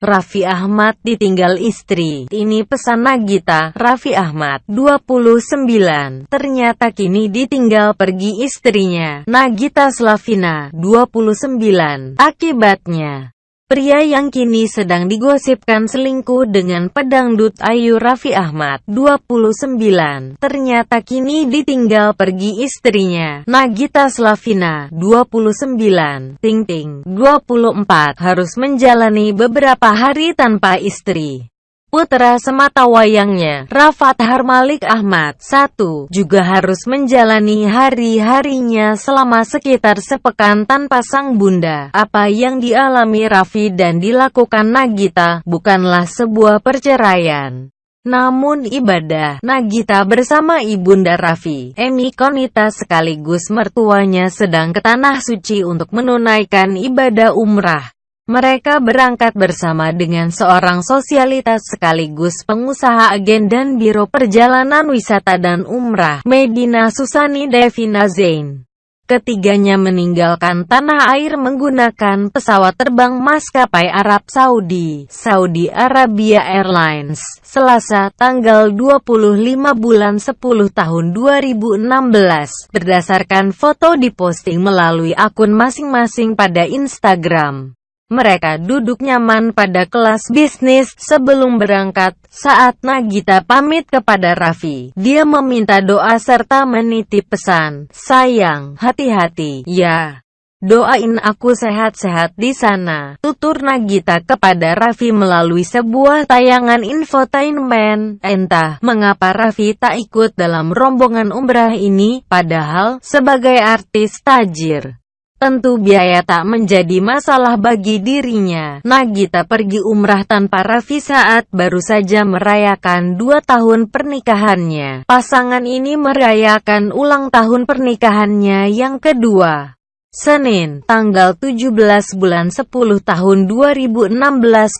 Raffi Ahmad ditinggal istri. Ini pesan Nagita, Raffi Ahmad, 29. Ternyata kini ditinggal pergi istrinya, Nagita Slavina, 29. Akibatnya, Pria yang kini sedang digosipkan selingkuh dengan pedangdut Ayu Raffi Ahmad, 29, ternyata kini ditinggal pergi istrinya, Nagita Slavina, 29, Ting Ting, 24, harus menjalani beberapa hari tanpa istri. Putra semata wayangnya, Rafat Harmalik Ahmad, satu, juga harus menjalani hari-harinya selama sekitar sepekan tanpa sang bunda. Apa yang dialami Raffi dan dilakukan Nagita, bukanlah sebuah perceraian. Namun ibadah, Nagita bersama ibunda Raffi, Emi Konita sekaligus mertuanya sedang ke Tanah Suci untuk menunaikan ibadah umrah. Mereka berangkat bersama dengan seorang sosialitas sekaligus pengusaha agen dan biro perjalanan wisata dan umrah, Medina Susani Devina Zain. Ketiganya meninggalkan tanah air menggunakan pesawat terbang maskapai Arab Saudi, Saudi Arabia Airlines, Selasa, tanggal 25 bulan 10 tahun 2016, berdasarkan foto diposting melalui akun masing-masing pada Instagram. Mereka duduk nyaman pada kelas bisnis sebelum berangkat. Saat Nagita pamit kepada Raffi, dia meminta doa serta menitip pesan, Sayang, hati-hati, ya. Doain aku sehat-sehat di sana, tutur Nagita kepada Raffi melalui sebuah tayangan infotainment. Entah mengapa Raffi tak ikut dalam rombongan umrah ini, padahal sebagai artis tajir. Tentu biaya tak menjadi masalah bagi dirinya. Nagita pergi umrah tanpa Raffi saat baru saja merayakan dua tahun pernikahannya. Pasangan ini merayakan ulang tahun pernikahannya yang kedua. Senin, tanggal 17 bulan 10 tahun 2016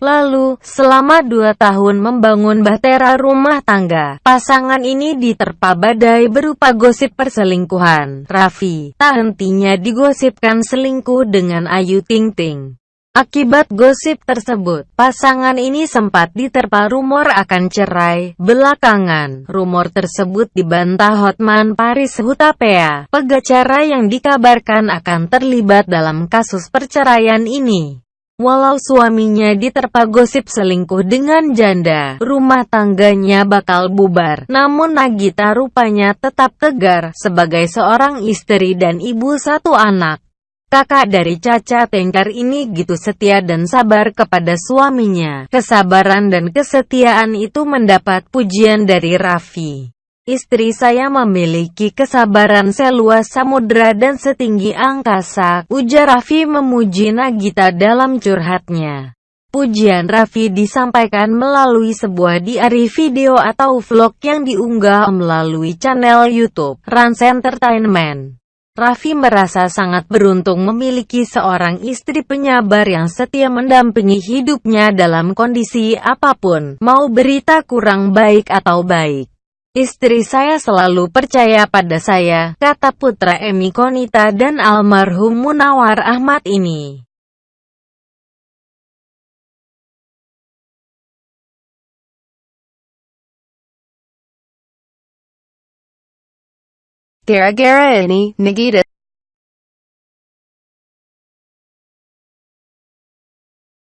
lalu, selama dua tahun membangun bahtera rumah tangga, pasangan ini diterpa badai berupa gosip perselingkuhan. Raffi, tak hentinya digosipkan selingkuh dengan Ayu Ting Ting. Akibat gosip tersebut, pasangan ini sempat diterpa rumor akan cerai. Belakangan, rumor tersebut dibantah Hotman Paris Hutapea, pengacara yang dikabarkan akan terlibat dalam kasus perceraian ini. Walau suaminya diterpa gosip selingkuh dengan janda, rumah tangganya bakal bubar. Namun Nagita rupanya tetap tegar sebagai seorang istri dan ibu satu anak. Kakak dari Caca Tengkar ini gitu setia dan sabar kepada suaminya. Kesabaran dan kesetiaan itu mendapat pujian dari Raffi. Istri saya memiliki kesabaran seluas samudera dan setinggi angkasa, ujar Raffi memuji Nagita dalam curhatnya. Pujian Raffi disampaikan melalui sebuah diari video atau vlog yang diunggah melalui channel YouTube, Rans Entertainment. Raffi merasa sangat beruntung memiliki seorang istri penyabar yang setia mendampingi hidupnya dalam kondisi apa pun, mau berita kurang baik atau baik. Istri saya selalu percaya pada saya, kata putra Emi Konita dan almarhum Munawar Ahmad ini. Gara-gara ini, Nagita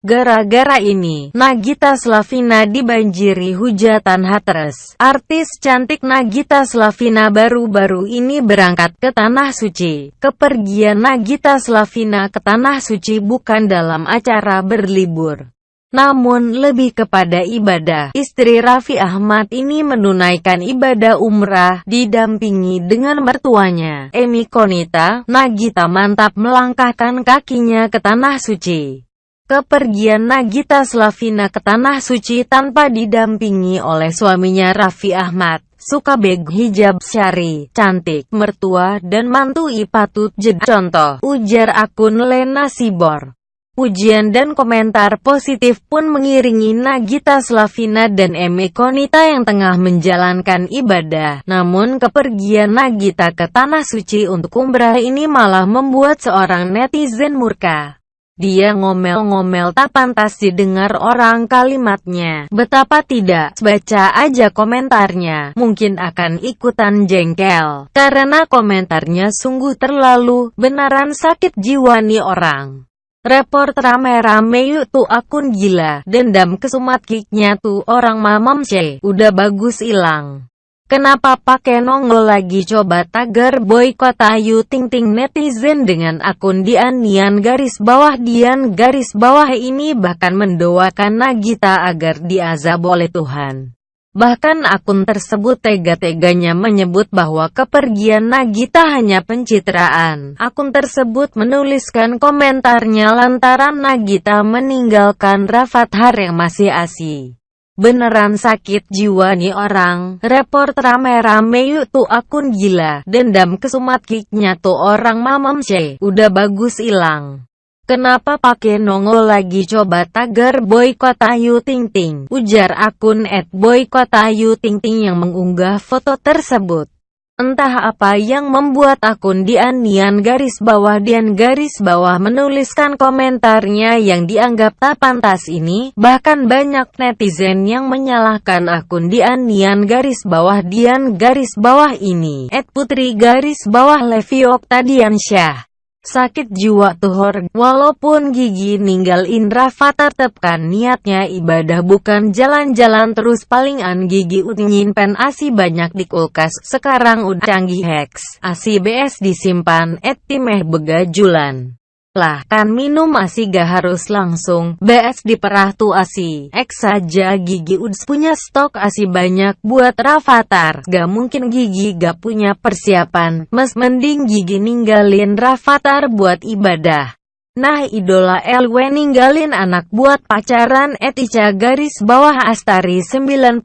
Gara-gara ini, Nagita Slavina dibanjiri hujatan haters. Artis cantik Nagita Slavina baru-baru ini berangkat ke Tanah Suci. Kepergian Nagita Slavina ke Tanah Suci bukan dalam acara berlibur namun lebih kepada ibadah. Istri Raffi Ahmad ini menunaikan ibadah umrah, didampingi dengan mertuanya, Emi Konita. Nagita mantap melangkahkan kakinya ke Tanah Suci. Kepergian Nagita Slavina ke Tanah Suci tanpa didampingi oleh suaminya Raffi Ahmad, suka beg hijab syari, cantik, mertua, dan mantu ipatut jed contoh, ujar akun Lena Sibor. Pujian dan komentar positif pun mengiringi Nagita Slavina dan Eme Konita yang tengah menjalankan ibadah. Namun kepergian Nagita ke Tanah Suci untuk umrah ini malah membuat seorang netizen murka. Dia ngomel-ngomel tak pantas didengar orang kalimatnya. Betapa tidak, baca aja komentarnya. Mungkin akan ikutan jengkel. Karena komentarnya sungguh terlalu, beneran sakit jiwa nih orang. Report rame-rame yuk tuh akun gila, dendam kesumat kicknya tuh orang mamam c, udah bagus ilang. Kenapa pakai nongol lagi coba tagar boykot Ayu Ting Ting netizen dengan akun Dian Nian garis bawah Dian garis bawah ini bahkan mendoakan Nagita agar diazab oleh Tuhan. Bahkan akun tersebut tega-teganya menyebut bahwa kepergian Nagita hanya pencitraan. Akun tersebut menuliskan komentarnya lantaran Nagita meninggalkan Rafathar yang masih asih. Beneran sakit jiwa nih orang, report rame-rame yuk tuh akun gila, dendam kesumat kicknya tuh orang mamam c, udah bagus ilang. Kenapa pakai nongol lagi coba tagar boykot Ayu Ting Ting, ujar akun at boykot Ayu Ting Ting yang mengunggah foto tersebut. Entah apa yang membuat akun Dian Nian garis bawah Dian garis bawah menuliskan komentarnya yang dianggap tak pantas ini, bahkan banyak netizen yang menyalahkan akun Dian Nian garis bawah Dian garis bawah ini, Ed Putri garis bawah Levi Oktadiansyah. Sakit jiwa tuhor, walaupun Gigi ninggal Indra Fata tetapkan niatnya ibadah bukan jalan-jalan terus palingan Gigi pen asi banyak di kulkas, sekarang udah canggih hex, asi BS disimpan, et timeh begajulan. Lah kan minum asi gak harus langsung, BS diperah tuh asi. X saja Gigi Uds punya stok asi banyak buat Rafathar. Gak mungkin Gigi gak punya persiapan, mes mending Gigi ninggalin Rafathar buat ibadah. Nah idola LW ninggalin anak buat pacaran etica garis bawah Astari 91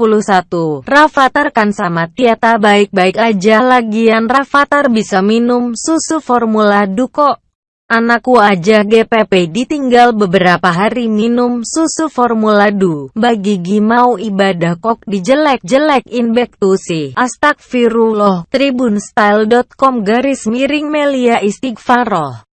Rafathar kan sama Tiata baik-baik aja lagian Rafathar bisa minum susu formula duko Anakku aja GPP ditinggal beberapa hari minum susu formula du. Bagi Gigi mau ibadah kok dijelek-jelekin back to see. Astagfirullah. Tribunstyle.com garis miring Melia Istighfaroh.